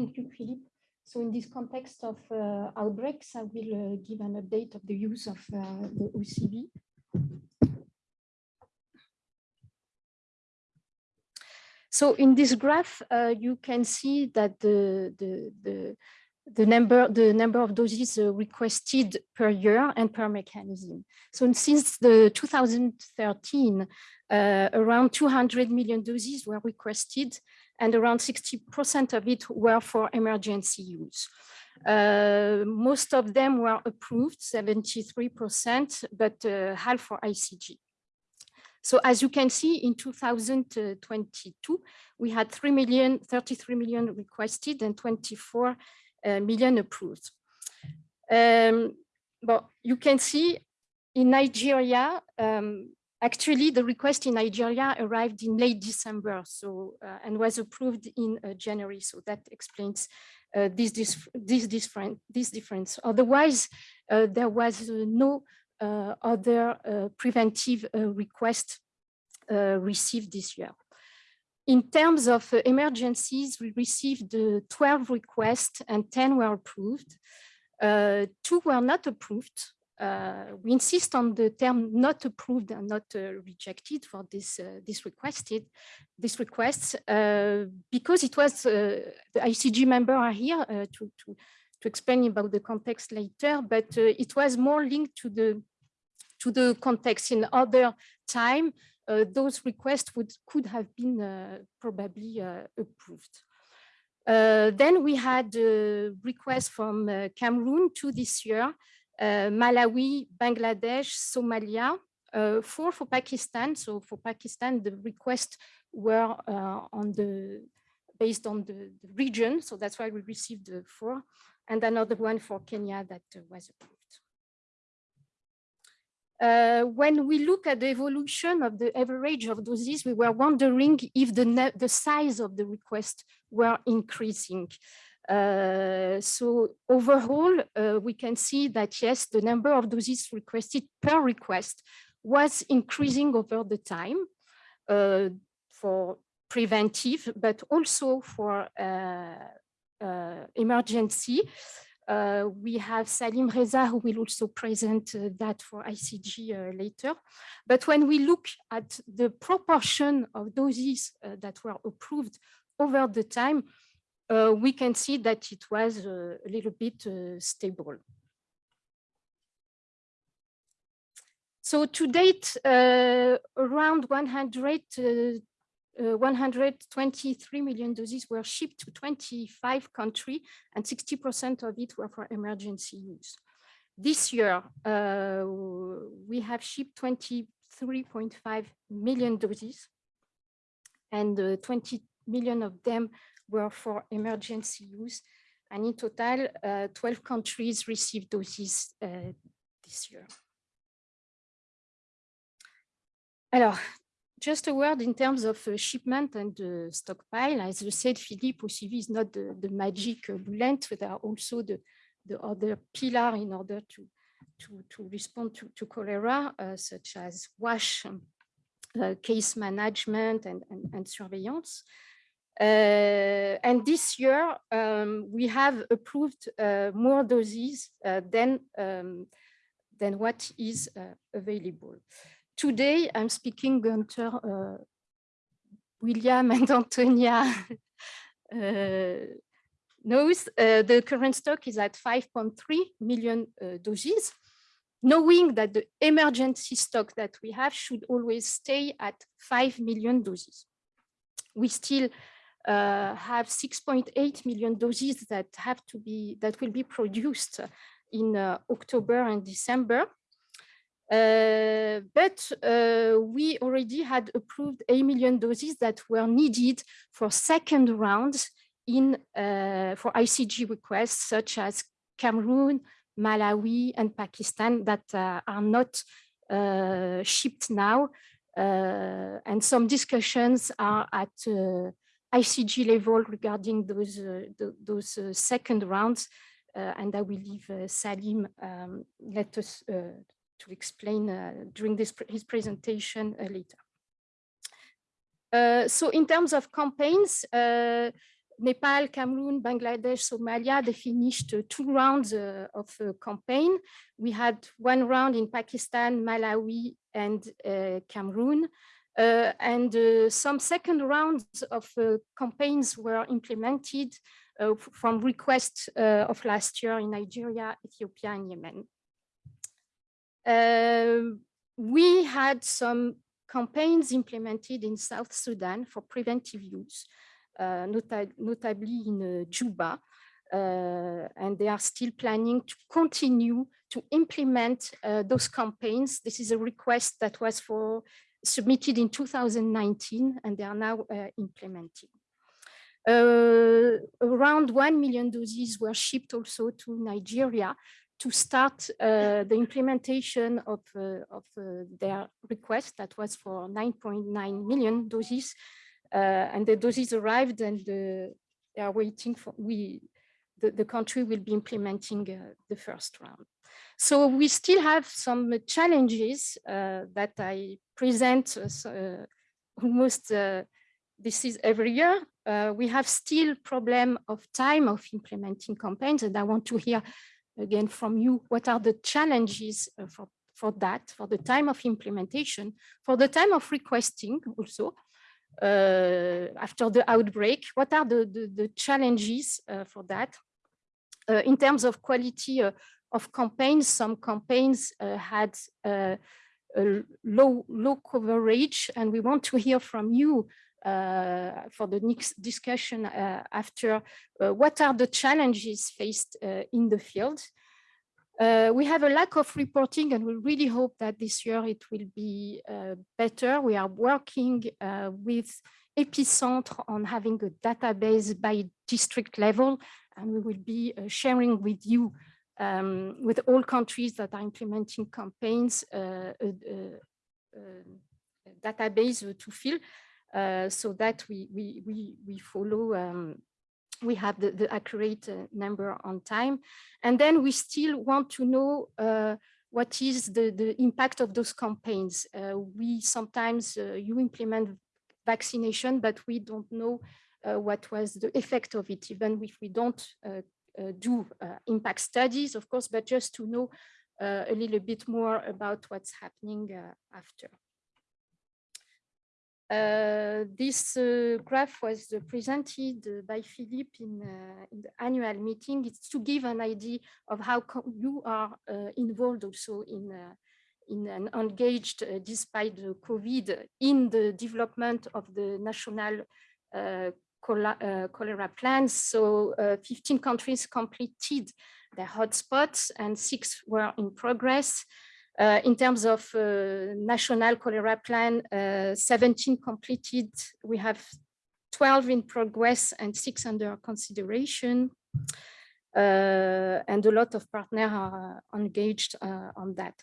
Thank you, Philippe. So in this context of uh, outbreaks, I will uh, give an update of the use of uh, the OCV. So in this graph, uh, you can see that the, the, the, the, number, the number of doses uh, requested per year and per mechanism. So since the 2013, uh, around 200 million doses were requested and around 60% of it were for emergency use. Uh, most of them were approved, 73%, but uh, half for ICG. So as you can see, in 2022, we had 3 million, 33 million requested and 24 uh, million approved. Um, but you can see in Nigeria, um, actually the request in Nigeria arrived in late December so uh, and was approved in uh, January. So that explains uh, this, this, this, different, this difference. Otherwise, uh, there was uh, no uh, other preventive requests received this year. In terms of emergencies, we received 12 requests and 10 were approved. two were not approved. Uh, we insist on the term not approved and not uh, rejected for this uh, this requested this request because it was the ICG member are here to, to to explain about the context later, but it was more linked to the to the context in other time, uh, those requests would could have been uh, probably uh, approved. then we had requests from Cameroon to this year, Malawi, Bangladesh, Somalia, uh, four for Pakistan. So for Pakistan, the requests were uh, on the based on the, the, region. So that's why we received the four, and another one for Kenya that uh, was approved. Uh, when we look at the evolution of the average of doses, we were wondering if the, the size of the request were increasing. Uh, so overall, uh, we can see that yes, the number of doses requested per request was increasing over the time uh, for preventive, but also for uh, uh, emergency. We have Salim Reza, who will also present that for ICG later. But when we look at the proportion of doses that were approved over the time, uh, we can see that it was uh, a little bit stable. So to date, around 100 uh, 123 million doses were shipped to 25 countries and 60% of it were for emergency use. This year, uh, we have shipped 23.5 million doses and uh, 20 million of them were for emergency use. And in total, uh, 12 countries received doses uh, this year. Alors, just a word in terms of uh, shipment and stockpile. As you said, Philippe, OCV is not the, the magic bullet, but there are also the, the other pillar in order to, to, to respond to, to cholera, uh, such as WASH, um, uh, case management and, and, and surveillance. Uh, and this year, um, we have approved more doses than, um, than what is available. Today, I'm speaking uh, William and Antonia uh, knows uh, the current stock is at 5.3 million uh, doses, knowing that the emergency stock that we have should always stay at 5 million doses. We still uh, have 6.8 million doses that have to be that will be produced in uh, October and December. Uh, but uh, we already had approved a million doses that were needed for second rounds in uh, for ICG requests such as Cameroon, Malawi, and Pakistan that uh, are not shipped now. And some discussions are at ICG level regarding those the, those second rounds. and I will leave Salim um, let us to explain uh, during this his presentation uh, later. Uh, so in terms of campaigns, Nepal, Cameroon, Bangladesh, Somalia, they finished uh, two rounds uh, of uh, campaign. We had one round in Pakistan, Malawi, and uh, Cameroon. Uh, and uh, some second rounds of campaigns were implemented from requests of last year in Nigeria, Ethiopia, and Yemen. we had some campaigns implemented in South Sudan for preventive use. Uh, nota notably in uh, Juba. Uh, and they are still planning to continue to implement those campaigns. This is a request that was for submitted in 2019 and they are now implementing. Uh, around 1 million doses were shipped also to Nigeria to start uh, the implementation of, uh, of their request that was for 9.9 million doses uh, and the doses arrived and the, they are waiting for, we, the, the country will be implementing uh, the first round. So we still have some challenges uh, that I present almost this is every year. Uh, we have still problem of time of implementing campaigns and I want to hear again from you what are the challenges uh, for, for that, for the time of implementation, for the time of requesting also, uh, after the outbreak? What are the, the, the challenges uh, for that? Uh, in terms of quality of campaigns, some campaigns had low, low coverage, and we want to hear from you uh, for the next discussion uh, after uh, what are the challenges faced in the field uh, we have a lack of reporting and we really hope that this year it will be uh, better. We are working uh, with Epicentre on having a database by district level and we will be uh, sharing with you um, with all countries that are implementing campaigns uh, a, database to fill uh, so that we, we, we, we follow um, we have the, the accurate uh, number on time. And then we still want to know uh, what is the, the impact of those campaigns. Uh, we sometimes, uh, you implement vaccination, but we don't know uh, what was the effect of it, even if we don't uh, do impact studies, of course, but just to know a little bit more about what's happening after. Uh, this uh, graph was uh, presented uh, by Philippe in, uh, in, the annual meeting. It's to give an idea of how you are uh, involved also in, in an engaged, despite the COVID, in the development of the national cholera plans. So 15 countries completed their hotspots and six were in progress. Uh, in terms of uh, national cholera plan, uh, 17 completed. We have 12 in progress and six under consideration. Uh, and a lot of partners are engaged uh, on that.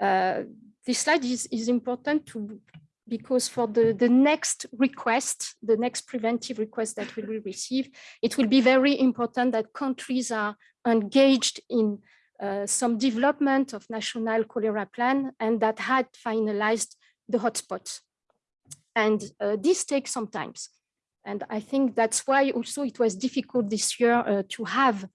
Uh, this slide is, is important to because for the, the next request, the next preventive request that we will receive, it will be very important that countries are engaged in uh, some development of national cholera plan and that had finalized the hotspots. And uh, this takes some time. And I think that's why also it was difficult this year uh, to have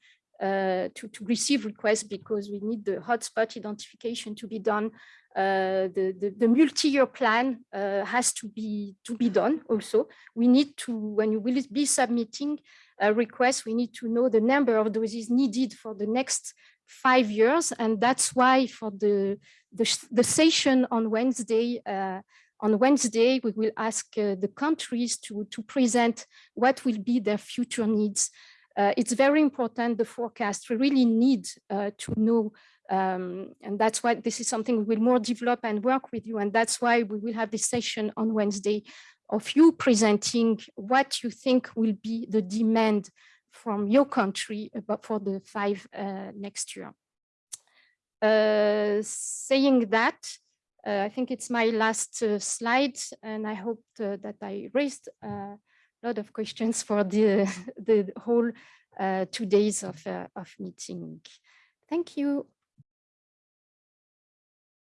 uh, to, to receive requests because we need the hotspot identification to be done. Uh, the, the, the multi-year plan uh, has to be to be done also. We need to, when you will be submitting a request, we need to know the number of doses needed for the next five years. And that's why for the, the, the session on Wednesday, uh, on Wednesday, we will ask uh, the countries to, to present what will be their future needs. Uh, it's very important, the forecast, we really need uh, to know um, and that's why this is something we will more develop and work with you. And that's why we will have this session on Wednesday of you presenting what you think will be the demand from your country about for the five uh, next year. Uh, saying that, uh, I think it's my last uh, slide, and I hope uh, that I raised a lot of questions for the, the whole uh, two days of, of meeting. Thank you.